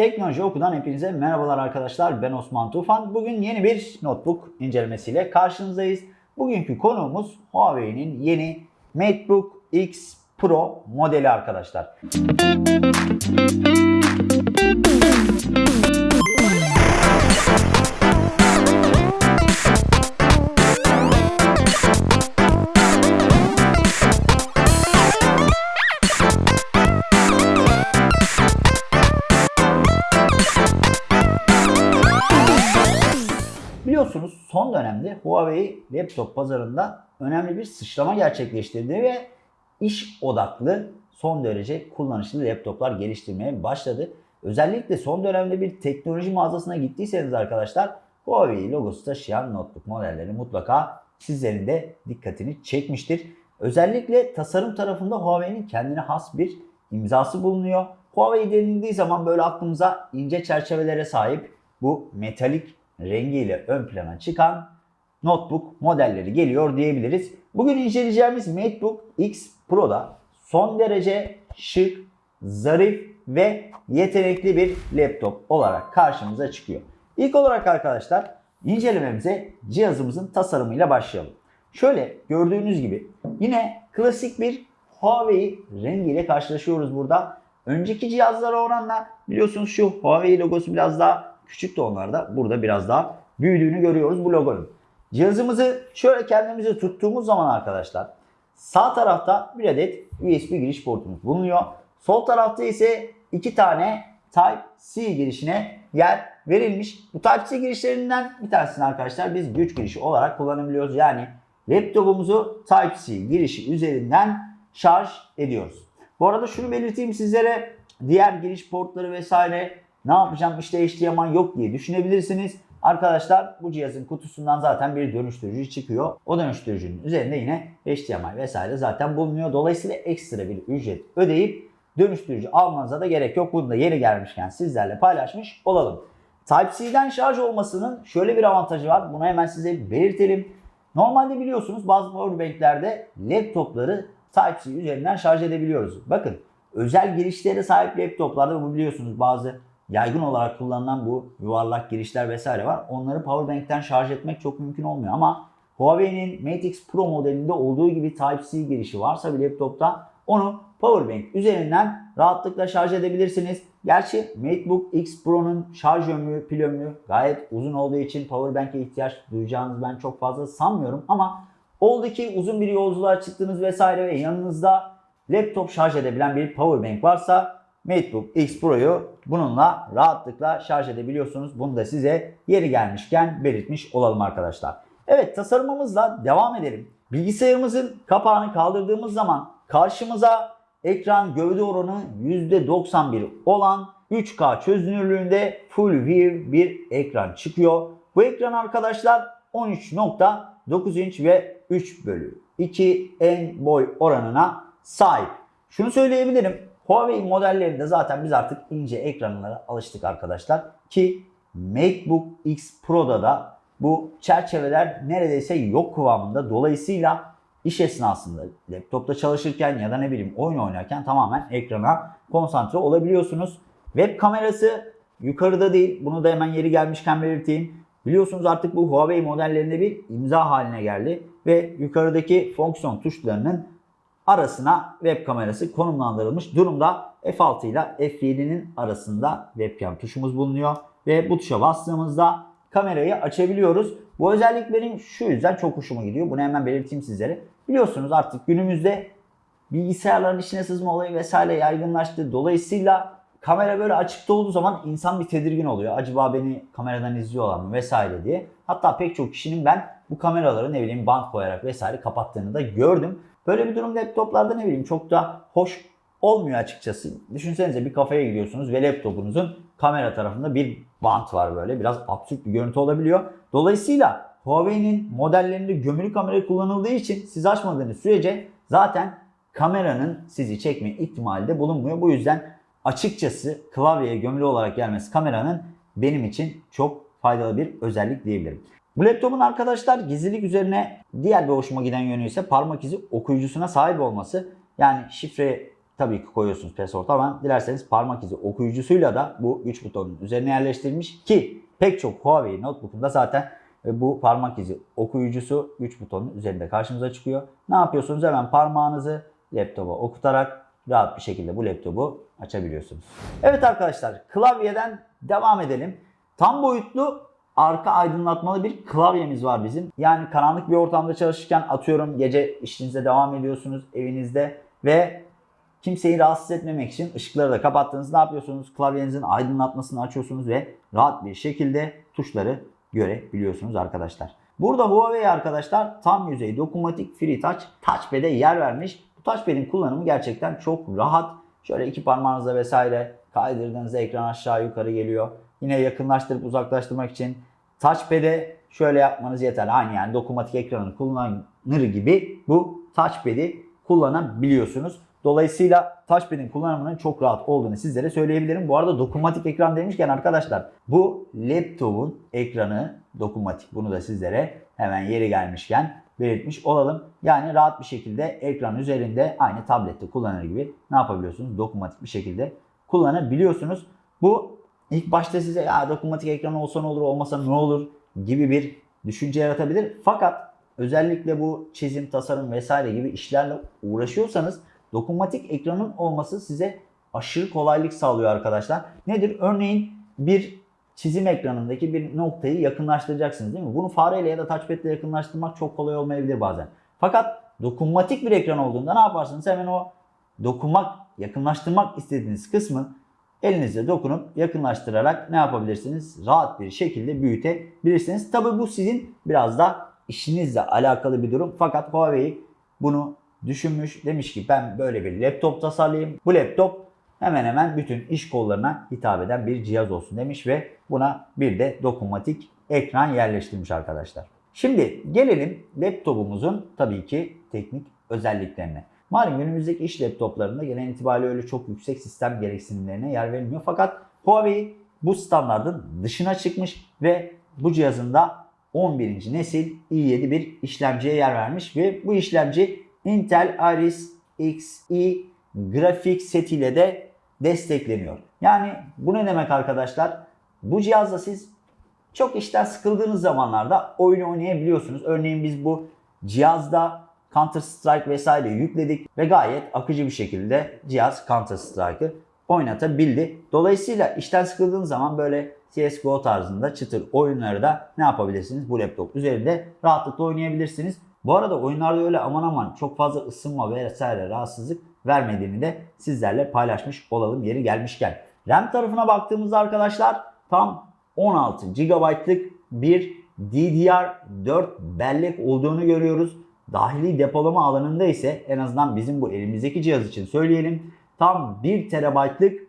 Teknoloji Oku'dan hepinize merhabalar arkadaşlar. Ben Osman Tufan. Bugün yeni bir notebook incelemesiyle karşınızdayız. Bugünkü konuğumuz Huawei'nin yeni MateBook X Pro modeli arkadaşlar. Biliyorsunuz son dönemde Huawei laptop pazarında önemli bir sıçrama gerçekleştirdi ve iş odaklı son derece kullanışlı laptoplar geliştirmeye başladı. Özellikle son dönemde bir teknoloji mağazasına gittiyseniz arkadaşlar Huawei logosu taşıyan notebook modelleri mutlaka sizlerin de dikkatini çekmiştir. Özellikle tasarım tarafında Huawei'nin kendine has bir imzası bulunuyor. Huawei denildiği zaman böyle aklımıza ince çerçevelere sahip bu metalik rengiyle ön plana çıkan notebook modelleri geliyor diyebiliriz. Bugün inceleyeceğimiz MateBook X Pro'da son derece şık, zarif ve yetenekli bir laptop olarak karşımıza çıkıyor. İlk olarak arkadaşlar incelememize cihazımızın tasarımıyla başlayalım. Şöyle gördüğünüz gibi yine klasik bir Huawei rengiyle karşılaşıyoruz burada. Önceki cihazlara oranla biliyorsunuz şu Huawei logosu biraz daha küçük de onlarda. Burada biraz daha büyüdüğünü görüyoruz bu logonun. Cihazımızı şöyle kendimize tuttuğumuz zaman arkadaşlar sağ tarafta bir adet USB giriş portumuz bulunuyor. Sol tarafta ise iki tane Type-C girişine yer verilmiş. Bu Type-C girişlerinden bir tanesini arkadaşlar biz güç girişi olarak kullanabiliyoruz. Yani laptopumuzu Type-C girişi üzerinden şarj ediyoruz. Bu arada şunu belirteyim sizlere diğer giriş portları vesaire ne yapacağım işte HDMI yok diye düşünebilirsiniz. Arkadaşlar bu cihazın kutusundan zaten bir dönüştürücü çıkıyor. O dönüştürücünün üzerinde yine HDMI vesaire zaten bulunuyor. Dolayısıyla ekstra bir ücret ödeyip dönüştürücü almanıza da gerek yok. Bunu da yeri gelmişken sizlerle paylaşmış olalım. Type-C'den şarj olmasının şöyle bir avantajı var. Bunu hemen size belirtelim. Normalde biliyorsunuz bazı powerbanklerde laptopları Type-C üzerinden şarj edebiliyoruz. Bakın özel girişlere sahip laptoplarda bu biliyorsunuz bazı yaygın olarak kullanılan bu yuvarlak girişler vesaire var. Onları powerbank'ten şarj etmek çok mümkün olmuyor ama Huawei'nin Mate X Pro modelinde olduğu gibi Type-C girişi varsa bir laptopta onu powerbank üzerinden rahatlıkla şarj edebilirsiniz. Gerçi MateBook X Pro'nun şarj ömrü, pil ömrü gayet uzun olduğu için powerbank'e ihtiyaç duyacağınızı ben çok fazla sanmıyorum ama oldu ki uzun bir yolculuğa çıktınız vesaire ve yanınızda laptop şarj edebilen bir powerbank varsa MateBook X Pro'yu bununla rahatlıkla şarj edebiliyorsunuz. Bunu da size yeri gelmişken belirtmiş olalım arkadaşlar. Evet tasarımımızla devam edelim. Bilgisayarımızın kapağını kaldırdığımız zaman karşımıza ekran gövde oranı %91 olan 3K çözünürlüğünde Full View bir ekran çıkıyor. Bu ekran arkadaşlar 13.9 inç ve 3 bölü 2 en boy oranına sahip. Şunu söyleyebilirim. Huawei modellerinde zaten biz artık ince ekranlara alıştık arkadaşlar. Ki MateBook X Pro'da da bu çerçeveler neredeyse yok kıvamında. Dolayısıyla iş esnasında laptopta çalışırken ya da ne bileyim oyun oynarken tamamen ekrana konsantre olabiliyorsunuz. Web kamerası yukarıda değil. Bunu da hemen yeri gelmişken belirteyim. Biliyorsunuz artık bu Huawei modellerinde bir imza haline geldi ve yukarıdaki fonksiyon tuşlarının arasına web kamerası konumlandırılmış durumda. F6 ile F7'nin arasında webcam tuşumuz bulunuyor ve bu tuşa bastığımızda kamerayı açabiliyoruz. Bu özellik benim şu yüzden çok hoşuma gidiyor. Bunu hemen belirteyim sizlere. Biliyorsunuz artık günümüzde bilgisayarların içine sızma olayı vesaire yaygınlaştı. Dolayısıyla kamera böyle açıkta olduğu zaman insan bir tedirgin oluyor. Acaba beni kameradan izliyorlar mı vesaire diye. Hatta pek çok kişinin ben bu kameraları ne bileyim bant koyarak vesaire kapattığını da gördüm. Böyle bir durum laptoplarda ne bileyim çok da hoş olmuyor açıkçası. Düşünsenize bir kafeye gidiyorsunuz ve laptopunuzun kamera tarafında bir bant var böyle. Biraz absürt bir görüntü olabiliyor. Dolayısıyla Huawei'nin modellerinde gömülü kamera kullanıldığı için siz açmadığınız sürece zaten kameranın sizi çekme ihtimali de bulunmuyor. Bu yüzden açıkçası klavyeye gömülü olarak gelmesi kameranın benim için çok faydalı bir özellik diyebilirim. Bu laptopun arkadaşlar gizlilik üzerine diğer bir hoşuma giden yönü ise parmak izi okuyucusuna sahip olması. Yani şifre tabii ki koyuyorsunuz password ama dilerseniz parmak izi okuyucusuyla da bu güç butonunun üzerine yerleştirilmiş ki pek çok Huawei notebook'unda zaten e, bu parmak izi okuyucusu güç butonunun üzerinde karşımıza çıkıyor. Ne yapıyorsunuz? Hemen parmağınızı laptopa okutarak rahat bir şekilde bu laptopu açabiliyorsunuz. Evet arkadaşlar klavyeden devam edelim. Tam boyutlu arka aydınlatmalı bir klavyemiz var bizim. Yani karanlık bir ortamda çalışırken atıyorum gece işinize devam ediyorsunuz evinizde ve kimseyi rahatsız etmemek için ışıkları da kapattınız. Ne yapıyorsunuz? Klavyenizin aydınlatmasını açıyorsunuz ve rahat bir şekilde tuşları görebiliyorsunuz arkadaşlar. Burada Huawei arkadaşlar tam yüzey dokunmatik Free Touch Touchpad'e yer vermiş. Bu touchpad'in kullanımı gerçekten çok rahat. Şöyle iki parmağınızla vesaire kaydırdığınızda ekran aşağı yukarı geliyor. Yine yakınlaştırıp uzaklaştırmak için touchpad'e şöyle yapmanız yeterli. Aynı yani dokunmatik ekranı kullanır gibi bu touchpad'i kullanabiliyorsunuz. Dolayısıyla touchpad'in kullanımının çok rahat olduğunu sizlere söyleyebilirim. Bu arada dokunmatik ekran demişken arkadaşlar bu laptopun ekranı dokunmatik. Bunu da sizlere hemen yeri gelmişken belirtmiş olalım. Yani rahat bir şekilde ekran üzerinde aynı tablette kullanır gibi ne yapabiliyorsunuz? Dokunmatik bir şekilde kullanabiliyorsunuz. Bu ilk başta size ya dokunmatik ekran olsa ne olur olmasa ne olur gibi bir düşünce yaratabilir. Fakat özellikle bu çizim, tasarım vesaire gibi işlerle uğraşıyorsanız dokunmatik ekranın olması size aşırı kolaylık sağlıyor arkadaşlar. Nedir? Örneğin bir çizim ekranındaki bir noktayı yakınlaştıracaksınız değil mi? Bunu fareyle ya da touchpad ile yakınlaştırmak çok kolay olmayabilir bazen. Fakat dokunmatik bir ekran olduğunda ne yaparsınız? Hemen o dokunmak, yakınlaştırmak istediğiniz kısmı elinizle dokunup yakınlaştırarak ne yapabilirsiniz? Rahat bir şekilde büyütebilirsiniz. Tabi bu sizin biraz da işinizle alakalı bir durum. Fakat Huawei bunu düşünmüş. Demiş ki ben böyle bir laptop tasarlayayım. Bu laptop hemen hemen bütün iş kollarına hitap eden bir cihaz olsun demiş ve buna bir de dokunmatik ekran yerleştirmiş arkadaşlar. Şimdi gelelim laptopumuzun tabii ki teknik özelliklerine. Malum günümüzdeki iş laptoplarında gelen itibariyle öyle çok yüksek sistem gereksinimlerine yer verilmiyor. Fakat Huawei bu standartın dışına çıkmış ve bu cihazında 11. nesil i7 bir işlemciye yer vermiş ve bu işlemci Intel Iris Xe grafik setiyle de destekleniyor. Yani bu ne demek arkadaşlar? Bu cihazla siz çok işten sıkıldığınız zamanlarda oyun oynayabiliyorsunuz. Örneğin biz bu cihazda Counter Strike vesaire yükledik ve gayet akıcı bir şekilde cihaz Counter Strike'ı oynatabildi. Dolayısıyla işten sıkıldığınız zaman böyle CSGO tarzında çıtır oyunları da ne yapabilirsiniz? Bu laptop üzerinde rahatlıkla oynayabilirsiniz. Bu arada oyunlarda öyle aman aman çok fazla ısınma vesaire rahatsızlık vermediğini de sizlerle paylaşmış olalım yeri gelmişken. RAM tarafına baktığımızda arkadaşlar tam 16 GB'lık bir DDR4 bellek olduğunu görüyoruz. Dahili depolama alanında ise en azından bizim bu elimizdeki cihaz için söyleyelim. Tam 1 TB'lık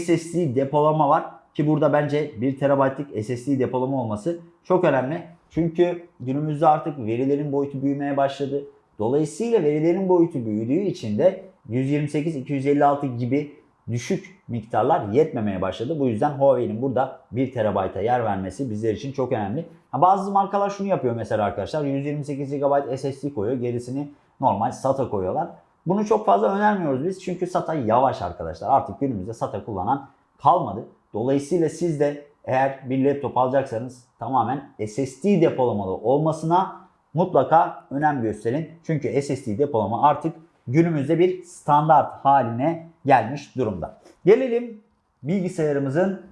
SSD depolama var. Ki burada bence 1 TB'lık SSD depolama olması çok önemli. Çünkü günümüzde artık verilerin boyutu büyümeye başladı. Dolayısıyla verilerin boyutu büyüdüğü için de 128-256 gibi düşük miktarlar yetmemeye başladı. Bu yüzden Huawei'nin burada 1 TB'a yer vermesi bizler için çok önemli. Bazı markalar şunu yapıyor mesela arkadaşlar. 128 GB SSD koyuyor. Gerisini normal SATA koyuyorlar. Bunu çok fazla önermiyoruz biz. Çünkü SATA yavaş arkadaşlar. Artık günümüzde SATA kullanan kalmadı. Dolayısıyla siz de eğer bir laptop alacaksanız tamamen SSD depolamalı olmasına mutlaka önem gösterin. Çünkü SSD depolama artık günümüzde bir standart haline gelmiş durumda. Gelelim bilgisayarımızın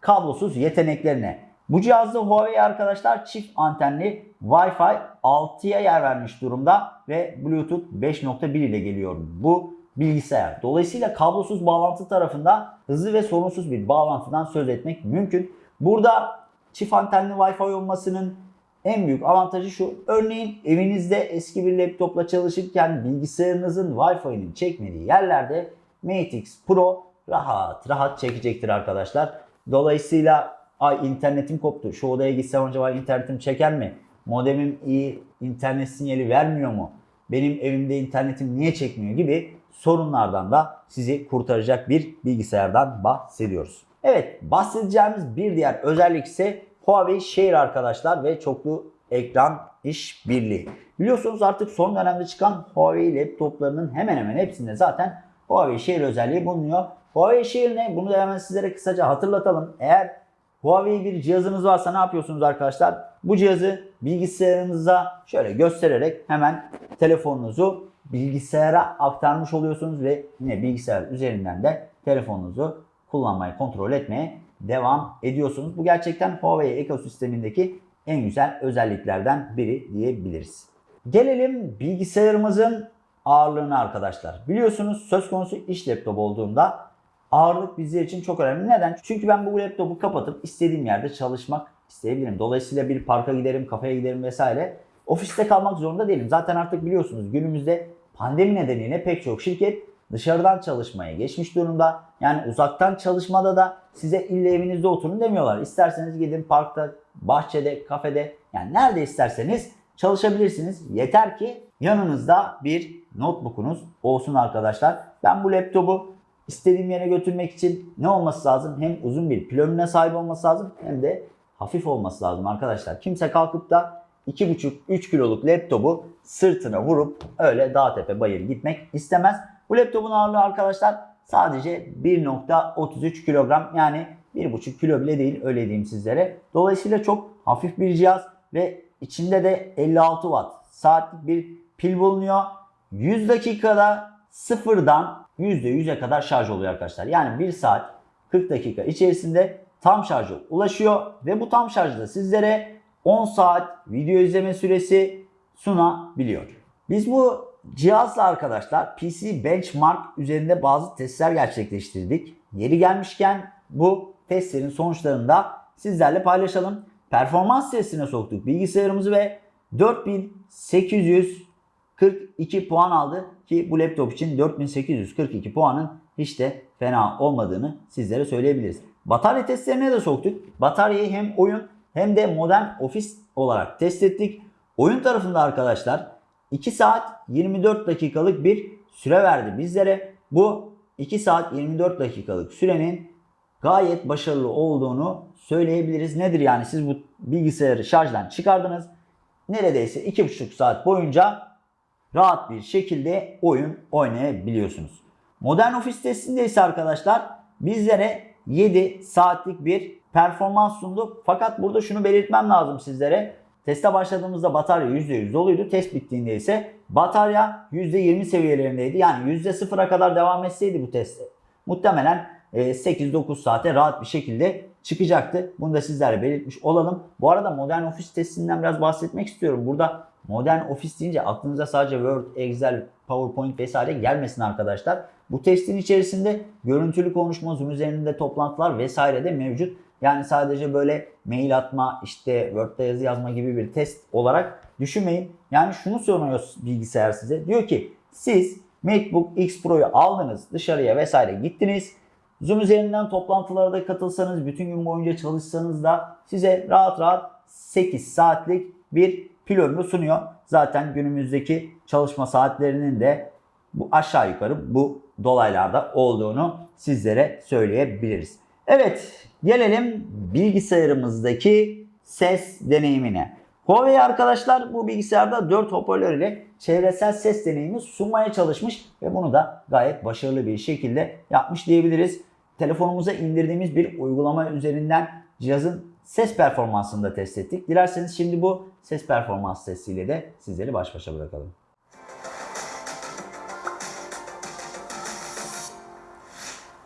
kablosuz yeteneklerine. Bu cihazda Huawei arkadaşlar çift antenli Wi-Fi 6'ya yer vermiş durumda ve Bluetooth 5.1 ile geliyor bu bilgisayar. Dolayısıyla kablosuz bağlantı tarafında hızlı ve sorunsuz bir bağlantıdan söz etmek mümkün. Burada çift antenli Wi-Fi olmasının en büyük avantajı şu. Örneğin evinizde eski bir laptopla çalışırken bilgisayarınızın Wi-Fi'nin çekmediği yerlerde Mate X Pro rahat rahat çekecektir arkadaşlar. Dolayısıyla ay internetim koptu. Şu odaya gitsem acaba internetim çeker mi? Modemim iyi internet sinyali vermiyor mu? Benim evimde internetim niye çekmiyor gibi sorunlardan da sizi kurtaracak bir bilgisayardan bahsediyoruz. Evet bahsedeceğimiz bir diğer özellik ise Huawei Share arkadaşlar ve çoklu ekran işbirliği. Biliyorsunuz artık son dönemde çıkan Huawei laptoplarının hemen hemen hepsinde zaten Huawei Share özelliği bulunuyor. Huawei Share ne? Bunu da hemen sizlere kısaca hatırlatalım. Eğer Huawei bir cihazınız varsa ne yapıyorsunuz arkadaşlar? Bu cihazı bilgisayarınıza şöyle göstererek hemen telefonunuzu bilgisayara aktarmış oluyorsunuz ve yine bilgisayar üzerinden de telefonunuzu kullanmayı, kontrol etmeye devam ediyorsunuz. Bu gerçekten Huawei ekosistemindeki en güzel özelliklerden biri diyebiliriz. Gelelim bilgisayarımızın ağırlığına arkadaşlar. Biliyorsunuz söz konusu iş laptop olduğunda ağırlık bizler için çok önemli. Neden? Çünkü ben bu laptopu kapatıp istediğim yerde çalışmak isteyebilirim. Dolayısıyla bir parka giderim, kafeye giderim vesaire. Ofiste kalmak zorunda değilim. Zaten artık biliyorsunuz günümüzde pandemi nedeniyle pek çok şirket dışarıdan çalışmaya geçmiş durumda. Yani uzaktan çalışmada da size illa evinizde oturun demiyorlar. İsterseniz gidin parkta, bahçede, kafede yani nerede isterseniz çalışabilirsiniz. Yeter ki yanınızda bir notebook'unuz olsun arkadaşlar. Ben bu laptopu istediğim yere götürmek için ne olması lazım? Hem uzun bir pil ömrüne sahip olması lazım hem de hafif olması lazım arkadaşlar. Kimse kalkıp da 2,5-3 kiloluk laptopu sırtına vurup öyle dağ tepe bayır gitmek istemez. Bu laptopun ağırlığı arkadaşlar sadece 1.33 kilogram yani 1.5 kilo bile değil öyle diyeyim sizlere. Dolayısıyla çok hafif bir cihaz ve içinde de 56 watt saatlik bir pil bulunuyor. 100 dakikada sıfırdan %100'e kadar şarj oluyor arkadaşlar. Yani 1 saat 40 dakika içerisinde tam şarja ulaşıyor ve bu tam şarjda sizlere 10 saat video izleme süresi sunabiliyor. Biz bu cihazla arkadaşlar PC Benchmark üzerinde bazı testler gerçekleştirdik. Yeri gelmişken bu testlerin sonuçlarını da sizlerle paylaşalım. Performans testine soktuk bilgisayarımızı ve 4842 puan aldı ki bu laptop için 4842 puanın hiç de fena olmadığını sizlere söyleyebiliriz. Batarya testlerine de soktuk. Bataryayı hem oyun hem de modern ofis olarak test ettik. Oyun tarafında arkadaşlar 2 saat 24 dakikalık bir süre verdi bizlere. Bu 2 saat 24 dakikalık sürenin gayet başarılı olduğunu söyleyebiliriz. Nedir yani siz bu bilgisayarı şarjdan çıkardınız. Neredeyse 2,5 saat boyunca rahat bir şekilde oyun oynayabiliyorsunuz. Modern ofis testinde ise arkadaşlar bizlere 7 saatlik bir performans sundu. Fakat burada şunu belirtmem lazım sizlere. Teste başladığımızda batarya %100 doluydu. Test bittiğinde ise batarya %20 seviyelerindeydi. Yani %0'a kadar devam etseydi bu test muhtemelen 8-9 saate rahat bir şekilde çıkacaktı. Bunu da sizlerle belirtmiş olalım. Bu arada modern ofis testinden biraz bahsetmek istiyorum. Burada modern ofis deyince aklınıza sadece Word, Excel, PowerPoint vesaire gelmesin arkadaşlar. Bu testin içerisinde görüntülü konuşma, Zoom üzerinde toplantılar vesaire de mevcut. Yani sadece böyle mail atma, işte Word'da yazı yazma gibi bir test olarak düşünmeyin. Yani şunu soruyor bilgisayar size. Diyor ki siz MacBook X Pro'yu aldınız, dışarıya vesaire gittiniz. Zoom üzerinden toplantılara da katılsanız, bütün gün boyunca çalışsanız da size rahat rahat 8 saatlik bir pil ömrü sunuyor. Zaten günümüzdeki çalışma saatlerinin de bu aşağı yukarı bu dolaylarda olduğunu sizlere söyleyebiliriz. Evet, gelelim bilgisayarımızdaki ses deneyimine. Huawei arkadaşlar bu bilgisayarda 4 hoparlör ile çevresel ses deneyimi sunmaya çalışmış ve bunu da gayet başarılı bir şekilde yapmış diyebiliriz. Telefonumuza indirdiğimiz bir uygulama üzerinden cihazın ses performansını da test ettik. Dilerseniz şimdi bu ses performans testiyle de sizleri baş başa bırakalım.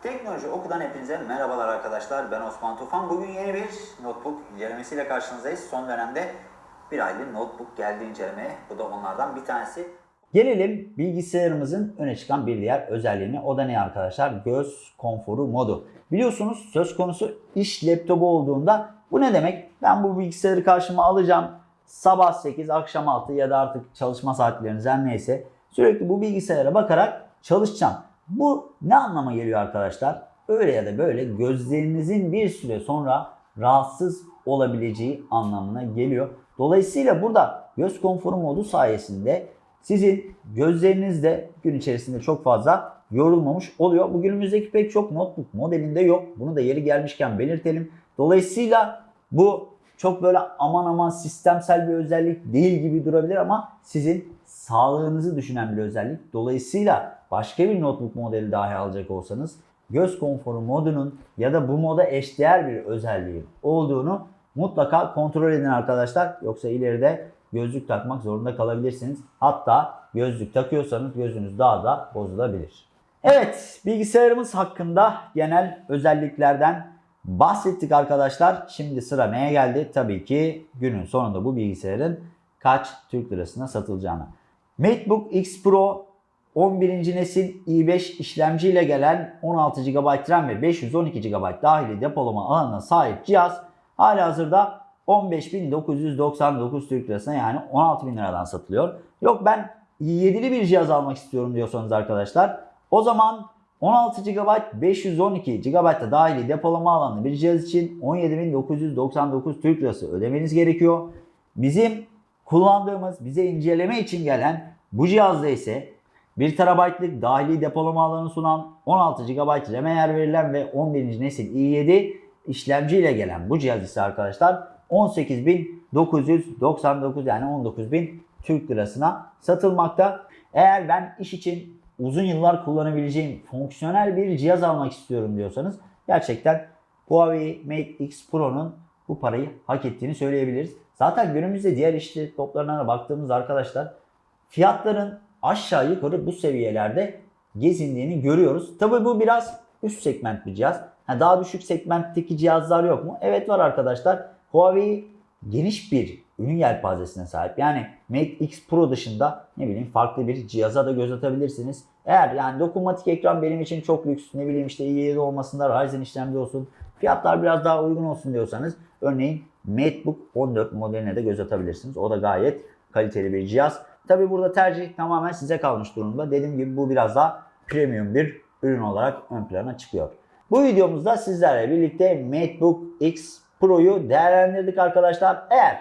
Teknoloji Oku'dan hepinize merhabalar arkadaşlar. Ben Osman Tufan. Bugün yeni bir notebook incelemesiyle karşınızdayız. Son dönemde bir aylık notebook geldi incelemeye. Bu da onlardan bir tanesi. Gelelim bilgisayarımızın öne çıkan bir diğer özelliğine. O da ne arkadaşlar? Göz konforu modu. Biliyorsunuz söz konusu iş laptopu olduğunda bu ne demek? Ben bu bilgisayarı karşıma alacağım. Sabah 8, akşam 6 ya da artık çalışma saatleriniz neyse sürekli bu bilgisayara bakarak çalışacağım. Bu ne anlama geliyor arkadaşlar? Öyle ya da böyle gözlerinizin bir süre sonra rahatsız olabileceği anlamına geliyor. Dolayısıyla burada göz konforu modu sayesinde sizin gözleriniz de gün içerisinde çok fazla yorulmamış oluyor. Bu günümüzdeki pek çok notebook modelinde yok. Bunu da yeri gelmişken belirtelim. Dolayısıyla bu çok böyle aman aman sistemsel bir özellik değil gibi durabilir ama sizin sağlığınızı düşünen bir özellik. Dolayısıyla başka bir notebook modeli dahi alacak olsanız göz konforu modunun ya da bu moda eşdeğer bir özelliği olduğunu mutlaka kontrol edin arkadaşlar. Yoksa ileride gözlük takmak zorunda kalabilirsiniz. Hatta gözlük takıyorsanız gözünüz daha da bozulabilir. Evet bilgisayarımız hakkında genel özelliklerden bahsettik arkadaşlar. Şimdi sıra neye geldi? Tabii ki günün sonunda bu bilgisayarın kaç Türk lirasına satılacağına. MacBook X Pro 11. nesil i5 işlemciyle gelen 16 GB RAM ve 512 GB dahili depolama alanına sahip cihaz halihazırda 15.999 Türk lirasına yani 16.000 liradan satılıyor. Yok ben i7'li bir cihaz almak istiyorum diyorsanız arkadaşlar o zaman 16 GB 512 GB da dahili depolama alanlı bir cihaz için 17.999 Türk lirası ödemeniz gerekiyor. Bizim kullandığımız bize inceleme için gelen bu cihazda ise 1 TB'lık dahili depolama alanı sunan 16 GB RAM'e yer verilen ve 11. nesil i7 işlemci ile gelen bu cihaz ise arkadaşlar 18.999 yani 19.000 Türk lirasına satılmakta. Eğer ben iş için uzun yıllar kullanabileceğim fonksiyonel bir cihaz almak istiyorum diyorsanız gerçekten Huawei Mate X Pro'nun bu parayı hak ettiğini söyleyebiliriz. Zaten günümüzde diğer iş laptoplarına da baktığımız arkadaşlar fiyatların aşağı yukarı bu seviyelerde gezindiğini görüyoruz. Tabii bu biraz üst segment bir cihaz. Ha, daha düşük segmentteki cihazlar yok mu? Evet var arkadaşlar. Huawei geniş bir ürün yelpazesine sahip. Yani Mate X Pro dışında ne bileyim farklı bir cihaza da göz atabilirsiniz. Eğer yani dokunmatik ekran benim için çok lüks ne bileyim işte i7 olmasında Ryzen işlemci olsun fiyatlar biraz daha uygun olsun diyorsanız örneğin MacBook 14 modeline de göz atabilirsiniz. O da gayet kaliteli bir cihaz. Tabi burada tercih tamamen size kalmış durumda. Dediğim gibi bu biraz daha premium bir ürün olarak ön plana çıkıyor. Bu videomuzda sizlerle birlikte MacBook X Pro'yu değerlendirdik arkadaşlar. Eğer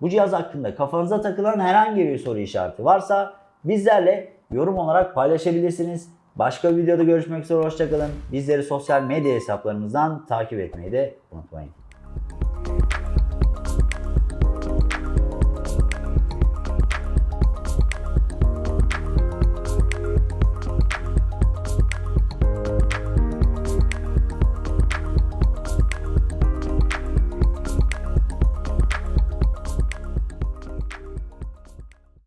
bu cihaz hakkında kafanıza takılan herhangi bir soru işareti varsa bizlerle yorum olarak paylaşabilirsiniz. Başka bir videoda görüşmek üzere hoşçakalın. Bizleri sosyal medya hesaplarımızdan takip etmeyi de unutmayın.